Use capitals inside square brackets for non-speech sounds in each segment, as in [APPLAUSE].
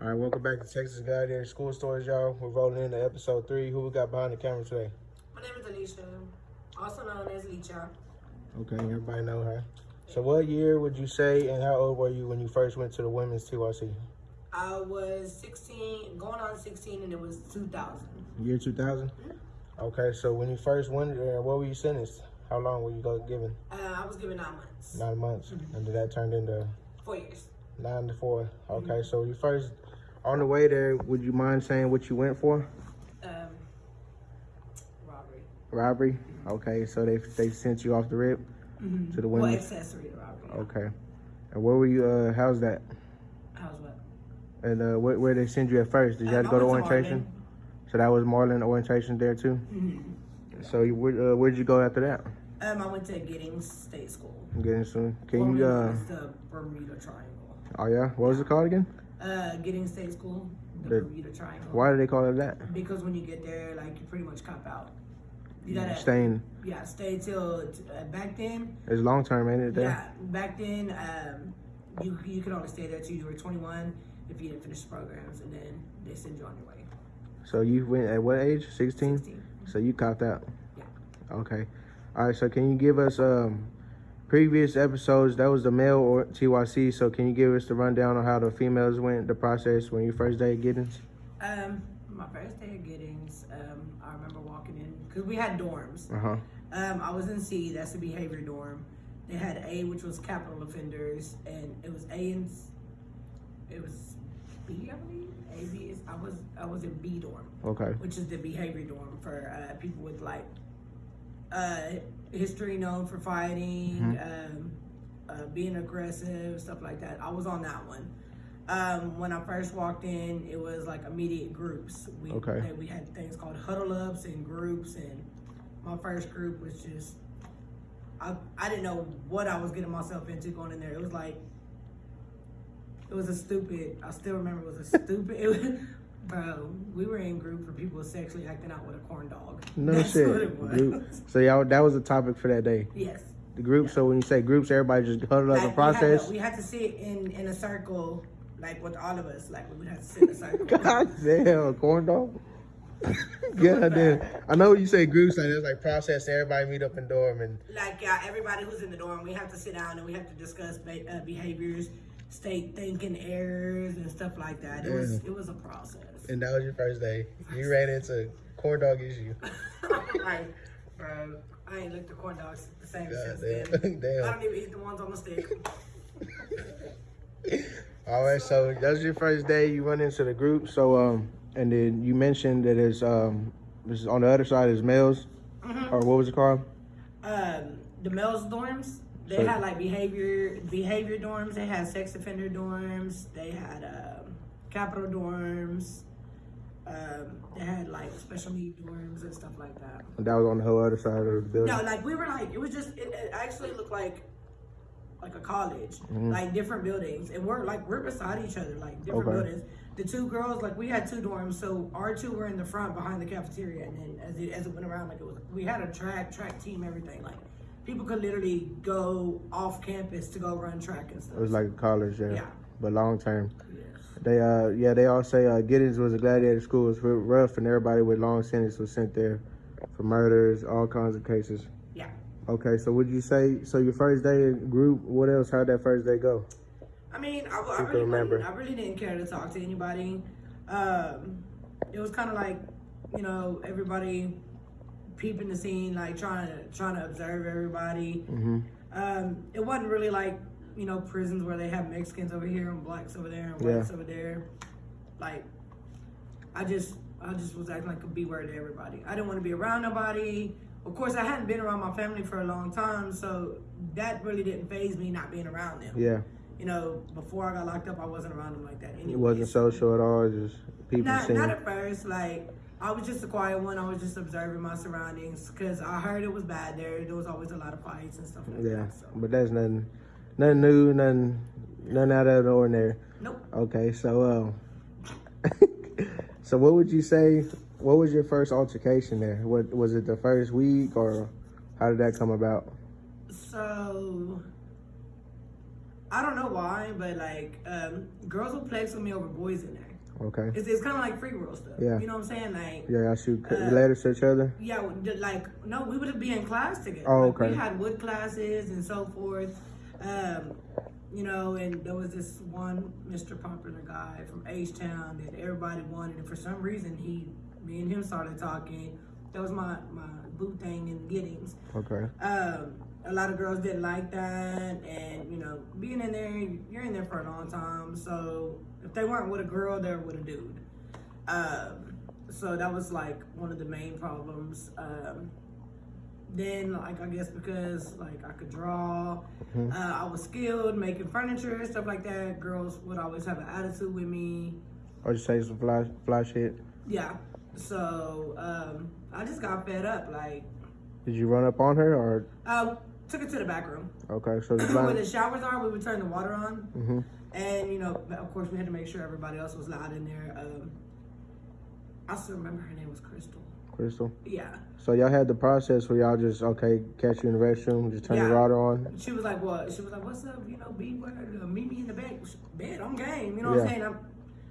All right, welcome back to Texas Gladiator School Stories, y'all. We're rolling into episode three. Who we got behind the camera today? My name is Alicia, also known as Licha. Okay, everybody know her. So, what year would you say, and how old were you when you first went to the women's TYC? I was 16, going on 16, and it was 2000. Year 2000. Mm-hmm. Okay, so when you first went there, what were you sentenced? How long were you given? Uh, I was given nine months, Nine months, mm-hmm. and did that turn into four years. Nine to four? Okay, so you first on the way there. Would you mind saying what you went for? Um, robbery. Robbery. Okay, so they they sent you off the rip to the Well, accessory to robbery. Okay, and where were you? Uh, how's that? How's what? And uh, where, where they send you at first? Did you Um, have to go to orientation? So that was Marlin orientation there too. Hmm. So you, where, uh, where'd you go after that? Um, I went to Giddings State School. Soon. Can Formerly you? Uh, the Bermuda Triangle. Oh yeah. What was it called again? Uh, Giddings State School, the, The- Bermuda Triangle. Why do they call it that? Because when you get there, like, you pretty much cop out. You gotta, Staying. yeah, stay till, uh, back then, It's long term, ain't it? There. Yeah, back then, um, you you could only stay there till you were 21 if you didn't finish the programs, and then they send you on your way. So you went at what age? 16? 16. So you copped out. Yeah. Okay. All right. So can you give us um previous episodes? That was the male or TYC. So can you give us the rundown on how the females went the process when you first day at Giddings? Um, my first day at Giddings, um, I remember walking in because we had dorms. Uh huh. Um, I was in C, that's the behavior dorm. They had A, which was capital offenders, and it was A and it was B, I believe. A B is I was I was in B dorm. Okay. which is the behavior dorm for uh, people with like uh, history known for fighting, um, uh, being aggressive, stuff like that. I was on that one. Um, when I first walked in, it was like immediate groups. We, Okay. and we had things called huddle ups and groups, and my first group was just I, I didn't know what I was getting myself into going in there. It was like it was a stupid. I still remember it was a stupid. [LAUGHS] It was, bro, we were in group for people sexually acting out with a corn dog. No [LAUGHS] That's shit. what it was. Group. So y'all, that was the topic for that day. Yes. The group. So when you say groups, everybody just huddled up Like, the process. We had, to, we had to sit in in a circle, like with all of us. Like we would have to sit in a [LAUGHS] circle. God damn, corn dog. [LAUGHS] yeah, damn. I know you say groups like it's like process. Everybody meet up in dorm and like yeah, everybody who's in the dorm, we have to sit down and we have to discuss uh, behaviors, state thinking errors and stuff like that. It was it was a process. and that was your first day. You ran into corn dog issue. [LAUGHS] like, bro, I ain't looked at corn dogs the same God since damn. then. [LAUGHS] Damn. I don't even eat the ones on the stick. [LAUGHS] All right, so that was your first day. You run into the group. So um, and then you mentioned that it's um, this is on the other side is males, or what was it called? um, the males dorms, they So- had like behavior behavior dorms. They had sex offender dorms. They had um, capital dorms. Um, they had like special need dorms and stuff like that. That was on the whole other side of the building. No, like we were like it was just it, it actually looked like like a college, Mm-hmm. like different buildings, and we're like we're beside each other, like different Okay. buildings. The two girls, like we had two dorms, so our two were in the front behind the cafeteria, and then as it as it went around, like it was we had a track track team, everything. Like people could literally go off campus to go run track and stuff. It was like a college, yeah, Yeah. but long term. yes. They uh yeah they all say uh Giddings was a gladiator school. It was real rough and everybody with long sentence was sent there for murders, all kinds of cases. yeah. Okay, so would you say so your first day in group? What else? How'd that first day go? I mean, I, I really remember. I really didn't care to talk to anybody. Um, it was kind of like, you know, everybody peeping the scene, like trying to trying to observe everybody. Mm-hmm. Um, it wasn't really like, you know, prisons where they have Mexicans over here and blacks over there and whites over there. Like, I just I just was acting like a B word to everybody. I didn't want to be around nobody. Of course, I hadn't been around my family for a long time, so that really didn't phase me not being around them Yeah, you know, before I got locked up, I wasn't around them like that. Anyway. it wasn't social at all. Just people Not, not at first. Like I was just a quiet one. I was just observing my surroundings because I heard it was bad there. There was always a lot of fights and stuff like Yeah, that. So but that's nothing, nothing new, nothing, nothing out of the ordinary. nope. Okay, so uh, [LAUGHS] so what would you say? What was your first altercation there? What was it? The first week, or how did that come about? So I don't know why, but like um, girls will flex with me over boys in there. Okay. It's, it's kind of like free world stuff. Yeah. You know what I'm saying? Like, Yeah, y'all shoot Uh, letters to each other. yeah, like no, we would be in class together. Oh, Like, okay. we had wood classes and so forth. Um, you know, and there was this one Mr. Popular guy from H Town that everybody wanted, and for some reason he, me and him started talking. That was my my boo thing in Giddings. Okay. Um, a lot of girls didn't like that, and you know, being in there, you're in there for a long time. So if they weren't with a girl, they're with a dude. Um, so that was like one of the main problems. Um, then, like I guess because like I could draw, Mhm. uh, I was skilled making furniture and stuff like that. Girls would always have an attitude with me. Or just say some fly fly shit. Yeah. So um, I just got fed up. Like, Did you run up on her or uh, took it to the back room. okay? So the [CLEARS THROAT] where the showers are, we would turn the water on, hmm and you know, of course, we had to make sure everybody else was loud in there. Um, I still remember her name was Crystal. Crystal. Yeah, So y'all had the process where y'all just okay catch you in the restroom, just turn the water on. she was like, "What?" She was like, "What's up? You know, be where? Uh, meet me in the bed. Bed, I'm game. You know what I'm saying? I'm,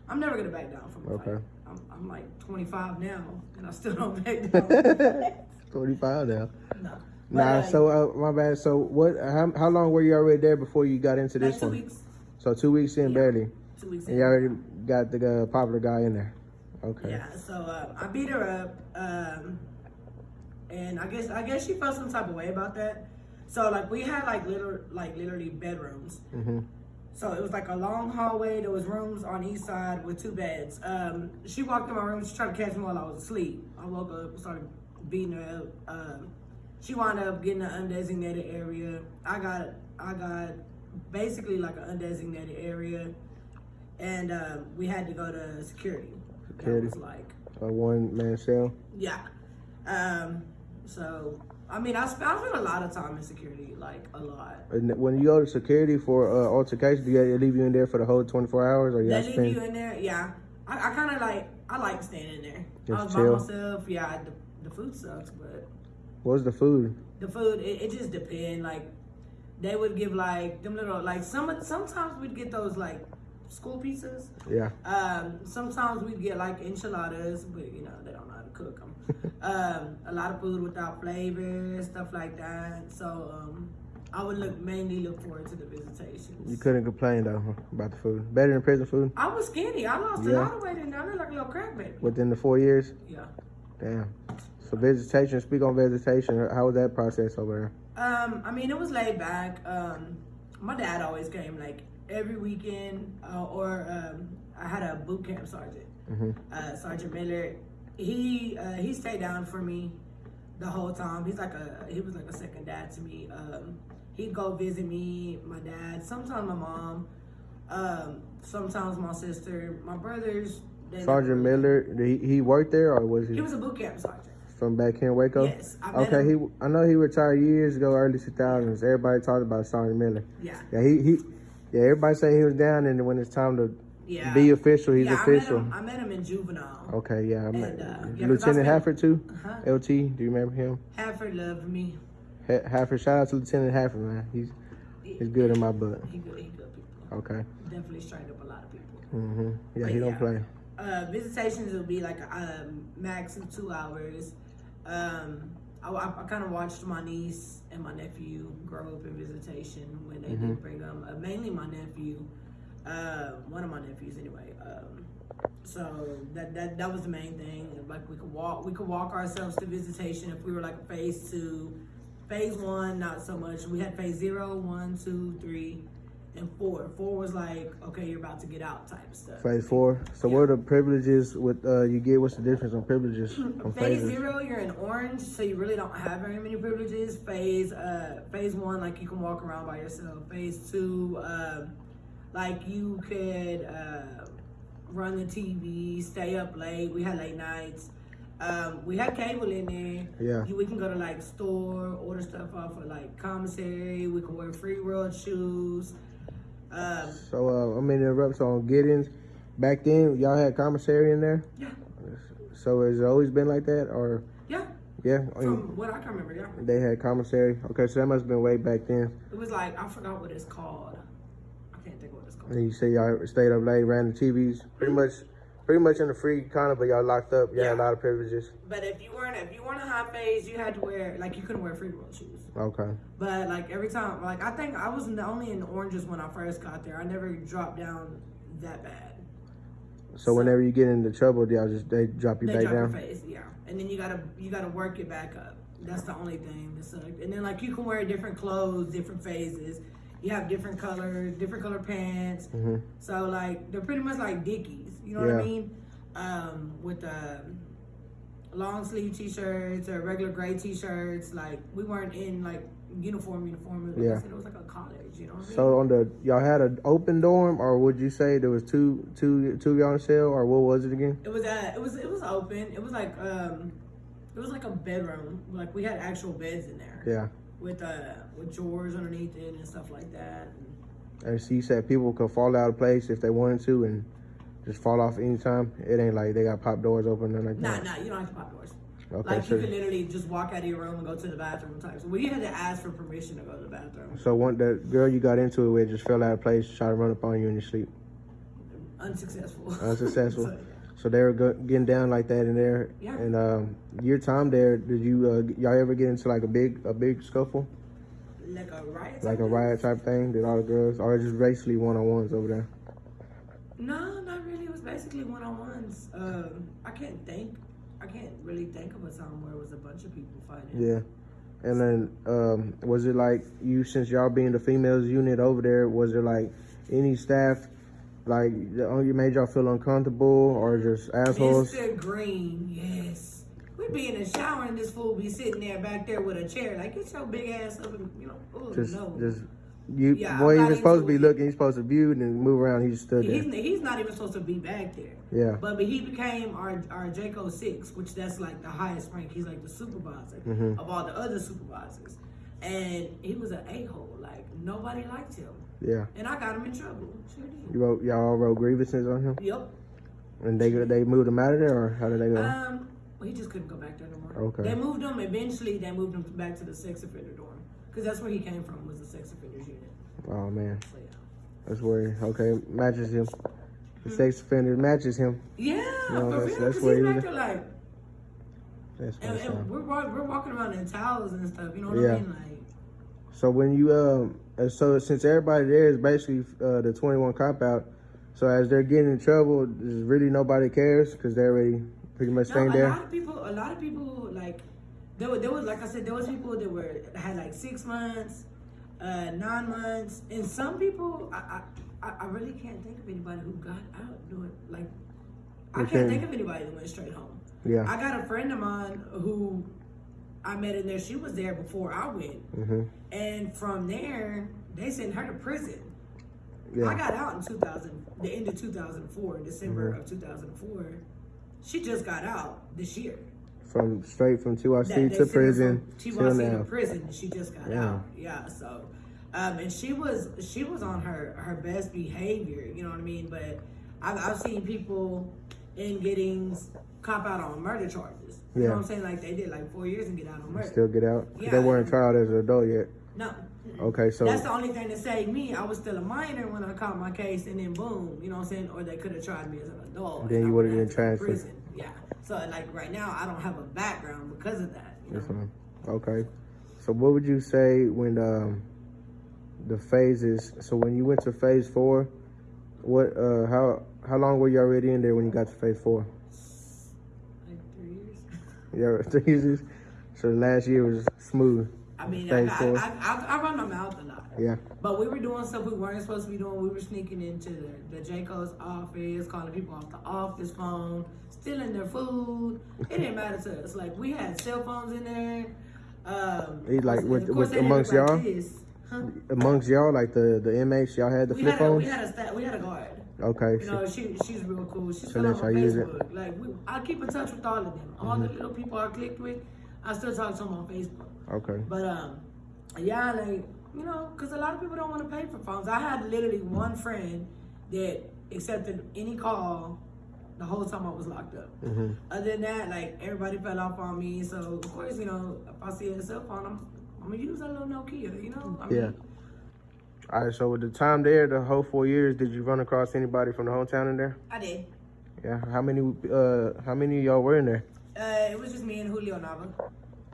I'm never gonna back down from a Okay. fight. I'm, I'm like 25 now, and I still don't [LAUGHS] back down. [LAUGHS] Twenty five now. no. Nah. But, uh, So uh, my bad. So what? How, how long were you already there before you got into like this two one? weeks. So two weeks in Yeah. barely, Two weeks. and in. you already got the uh, popular guy in there. Okay. Yeah, so um, I beat her up, um, and I guess I guess she felt some type of way about that. So like we had like little like literally bedrooms. hmm So it was like a long hallway. There was rooms on each side with two beds. Um, she walked in my room. She tried to catch me while I was asleep. I woke up, started beating her up. Um, she wound up getting an undesignated area. I got I got basically like an undesignated area, and um, we had to go to security. Security. That was like A one man cell. yeah. Um, so I mean, I spent, I spent a lot of time in security, like a lot. And when you go to security for uh, altercation, do they leave you in there for the whole twenty four hours, or you They leave spend? you in there, yeah. I, I kind of like I like staying in there. I was chill. by myself. Yeah, the, the food sucks, but What's the food? the food it, it just depends. Like they would give like them little like some sometimes we'd get those like school pizzas. Yeah. Um, sometimes we'd get like enchiladas, but you know they don't know how to cook them. [LAUGHS] um, a lot of food without flavor, stuff like that. So um, I would look mainly look forward to the visitations. You couldn't complain though about the food. Better than prison food I was skinny. I lost a Yeah. lot of weight and I look like a little crack baby. within the four years. Yeah. Damn. So vegetation, Speak on vegetation. How was that process over there? Um, I mean, it was laid back. Um, my dad always came like every weekend, uh, or um, I had a boot camp sergeant, there? hmm uh, Sergeant Miller. He uh, he stayed down for me the whole time. He's like a he was like a second dad to me. Um, he'd go visit me, my dad, sometimes my mom, um, sometimes my sister, my brothers. Sergeant Miller. Did he, he worked there, or was he, He was a boot camp sergeant. From back here in Waco? Yes, I met Okay. him. He. I know he retired years ago, early two thousands. Everybody talked about Sergeant Miller. Yeah, Yeah. He. he yeah. Everybody say he was down, and when it's time to yeah. be official, he's yeah, official. I met, him, I met him in juvenile. Okay. Yeah. I met, And, uh, yeah, Lieutenant Hafford too. Uh-huh. LT. Do you remember him? Hafford loved me. Ha- Hafford. Shout out to Lieutenant Hafford, man. He's he's good in my book. He good. He good people. Okay. Definitely straightened up a lot of people. Mm hmm Yeah. But He don't play. Uh, visitations will be like um, max of two hours. Um, I, I, kind of watched my niece and my nephew grow up in visitation when they Mhm. did bring them. Uh, mainly my nephew, uh, one of my nephews anyway. Um, so that, that that was the main thing. Like we could walk, we could walk ourselves to visitation if we were like phase two. Phase one, not so much. We had phase zero, one, two, three, and four. Four was like, okay, you're about to get out type of stuff. Phase four. So Yeah. what are the privileges with uh you get? What's the difference on privileges [LAUGHS] from Phase phases? zero, you're in orange, so you really don't have very many privileges. Phase uh, phase one, like you can walk around by yourself. Phase two, um, like you could uh, run the TV, stay up late. We had late nights. Um, we had cable in there. Yeah. You- We can go to like store, order stuff off of like commissary. We can wear free world shoes. Um, So uh, I mean, interrupts on Giddings. Back then, y'all had commissary in there. yeah, So has it always been like that, or yeah. yeah? I mean, From what I can remember, yeah. they had commissary. Okay, so that must have been way back then. It was like I forgot what it's called. I can't think of what it's called. And you say y'all stayed up late, ran the TVs, pretty much, pretty much in the free kind of, but y'all locked up. You had a lot of privileges. But if you weren't if you weren't a high phase, you had to wear like you couldn't wear free roll shoes. Okay. But like every time, like I think I was in the, only in the oranges when I first got there. I never dropped down that bad. So whenever you get into trouble, y'all just they drop you They back drop down. your face, yeah, and then you gotta you gotta work it back up. That's the only thing that sucked. And then like you can wear different clothes, different phases. You have different colors, different color pants. Mhm. So like they're pretty much like Dickies. You know what I mean? Um, with the long sleeve t-shirts or regular gray t-shirts. Like we weren't in like uniform uniform. Like Yeah. said, it was like a college. You know what I mean? So on the y'all had an open dorm, or would you say there was two two two of y'all in cell, or what was it again? It was uh, it was it was open. It was like um, it was like a bedroom. Like we had actual beds in there Yeah. with uh with drawers underneath it and stuff like that. And so you said people could fall out of place if they wanted to, and just fall off anytime. It ain't like they got pop doors open and like Nah, that. nah, you don't have to pop doors. Okay, Like so you can literally just walk out of your room and go to the bathroom type. So we had to ask for permission to go to the bathroom. so one the girl you got into it with just fell out of place, tried to run up on you in your sleep. Unsuccessful. [LAUGHS] Unsuccessful. So, So they were getting down like that in there. Yeah. And um, your time there, did you uh, y'all ever get into like a big a big scuffle, like a riot. like a type riot type thing? Did all the girls, or just basically one on ones over there? No, not really. It was basically one on ones. Um, I can't think. I can't really think of a time where it was a bunch of people fighting. Yeah. And then um, was it like you since y'all being the females unit over there? Was there like any staff like you made y'all feel uncomfortable or just assholes? Mr. Green, yes. We'd be in the shower and this fool be sitting there back there with a chair. Like, get your big ass up and, you know, oh, Just no. just you Yeah, boy, I'm he not was supposed to be looking. He's supposed to view and move around. He just stood he's, there. he's not even supposed to be back there. Yeah. But, but he became our, our JCO 6, which that's like the highest rank. He's like the supervisor Mhm. of all the other supervisors. And he was an a-hole. Like, nobody liked him. Yeah. And I got him in trouble. Sure. You wrote y'all all wrote grievances on him, Yep. and they they moved him out of there, or how did they go? Um, well, he just couldn't go back there no more. Okay. They moved him. Eventually, they moved him back to the sex offender dorm because that's where he came from. Was the sex offenders unit. oh man, So yeah. that's where okay matches him. The sex offender matches him. Yeah, for that's- real. that's where he's he like, That's and, and we're we're walking around in towels and stuff. You know what Yeah. I mean? Like, So when you um, uh, so since everybody there is basically uh, the twenty one cop out, so as they're getting in trouble, there's really nobody cares because they're already pretty much no, staying a there. lot of people, a lot of people like, there were there was like I said, there was people that were had like six months, uh, nine months, and some people I. I, I really can't think of anybody who got out doing like I Okay. can't think of anybody that went straight home. Yeah. I got a friend of mine who I met in there. She was there before I went, hmm and from there they sent her to prison. Yeah. I got out in 2000, the end of 2004, December Mm-hmm. of 2004. She just got out this year. From straight from TYC to prison TYC now. to prison. She just got Yeah. out. Yeah. So, um, and she was she was on her her best behavior. You know what I mean? But I've, I've seen people in Giddings cop out on murder charges. You Yeah. know what I'm saying? Like they did like four years and get out on murder. Still get out. Yeah. They weren't tried as an adult yet. no. Okay, so That's the only thing that saved me. I was still a minor when I caught my case, and then boom, you know what I'm saying? Or they could have tried me as an adult. Then you would've would've been had to go transferred. Yeah. So like right now, I don't have a background because of that. You know? That's fine. Okay. So what would you say when um, the phases? So when you went to phase four, what? Uh, how how long were you already in there when you got to phase four? Like three years. [LAUGHS] Yeah, [LAUGHS] three years. So last year was smooth. I mean, I, I. I, I, run my mouth a lot. Yeah. But we were doing stuff we weren't supposed to be doing. We were sneaking into the, the JCO's office, calling people off the office phone, stealing their food. It didn't [LAUGHS] matter to us. Like we had cell phones in there. Um, He, like, with- with- amongst y'all? this. Huh? Amongst y'all, like the the inmates, y'all had the We flip had, a, we phones. had a sta- we had a guard. Okay. You know, she she's real cool. She's So on how use it? Facebook. Like we, I keep in touch with all of them. All Mm-hmm. the little people I clicked with, I still talk to them on Facebook. Okay. But um, yeah, like you know, because a lot of people don't want to pay for phones. I had literally one friend that accepted any call the whole time I was locked up. hmm Other than that, like everybody fell off on me. So of course, you know, if I see a cell phone, I'm, I'm gonna use a little Nokia. You know, I mean, Yeah. All right. So with the time there, the whole four years, did you run across anybody from the hometown in there? I did. Yeah. How many? Uh, how many of y'all were in there? Uh, it was just me and Julio Nava.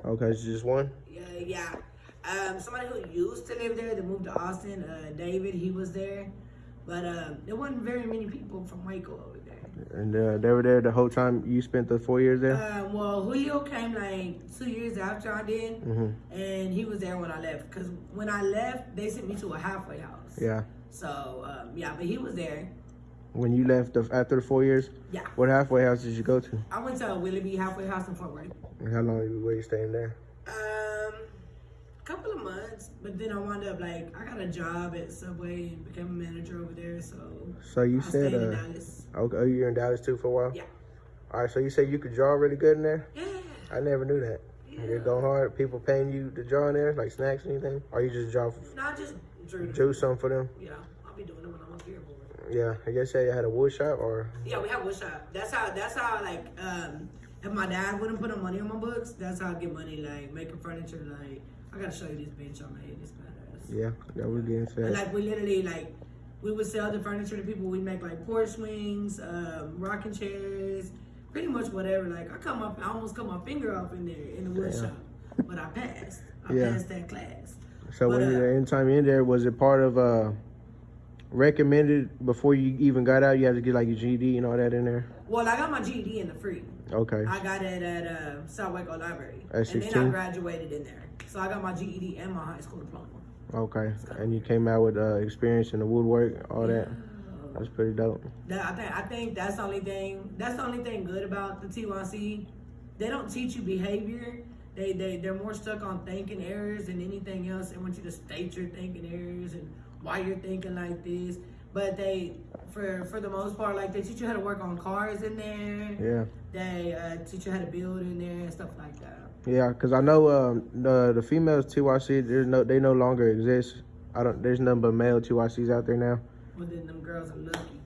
Okay, it's just one. Yeah, yeah. Um, somebody who used to live there that moved to Austin, uh, David, he was there. But uh, there wasn't very many people from Waco over there. And uh, they were there the whole time you spent the four years there. Uh, well, Julio came like two years after I did, hmm and he was there when I left. Cause when I left, they sent me to a halfway house. Yeah. So um, yeah, but he was there. When you left the, after the four years, Yeah, what halfway house did you go to? I went to a Willoughby halfway house in Fort Worth. And how long were you staying there? Um, a couple of months, but then I wound up like I got a job at Subway and became a manager over there. So So you I said, stayed in uh, Dallas. okay, oh, you're in Dallas too for a while. Yeah. All right. So you said you could draw really good in there. Yeah. I never knew that. You're going hard. People paying you to draw in there, like snacks or anything, or you just draw, No, I just drew. drew something for them. Yeah, I'll be doing it when I'm up here. Yeah. I guess say you had a wood shop, or Yeah, we had wood shop. That's how. That's how. Like, um, if my dad wouldn't put no money on my books, that's how I get money. Like making furniture. Like, I gotta show you this bench I made. It's badass. yeah, that we're getting And, like we literally like we would sell the furniture to people. We make like porch swings, um, rocking chairs, pretty much whatever. Like I come up, I almost cut my finger off in there in the wood Damn. shop, but I passed. I Yeah. passed that class. So when but, you uh, anytime you're in there, was it part of uh recommended before you even got out? You had to get like your GED and all that in there. Well, I got my GED in the free. Okay. I got it at uh, South Waco Library, At and then I graduated in there. So I got my GED and my high school diploma. Okay. And you came out with uh, experience in the woodwork, all that. That's pretty dope. That, I think I think that's the only thing. That's the only thing good about the TYC. They don't teach you behavior. They they they're more stuck on thinking errors than anything else. They want you to state your thinking errors and why you're thinking like this. But they, for for the most part, like they teach you how to work on cars in there. Yeah. They uh, teach you how to build in there and stuff like that. Yeah, because I know um, the the females TYC, there's no they no longer exist. I don't. There's nothing but male TYCs out there now. Well, then them girls are lucky.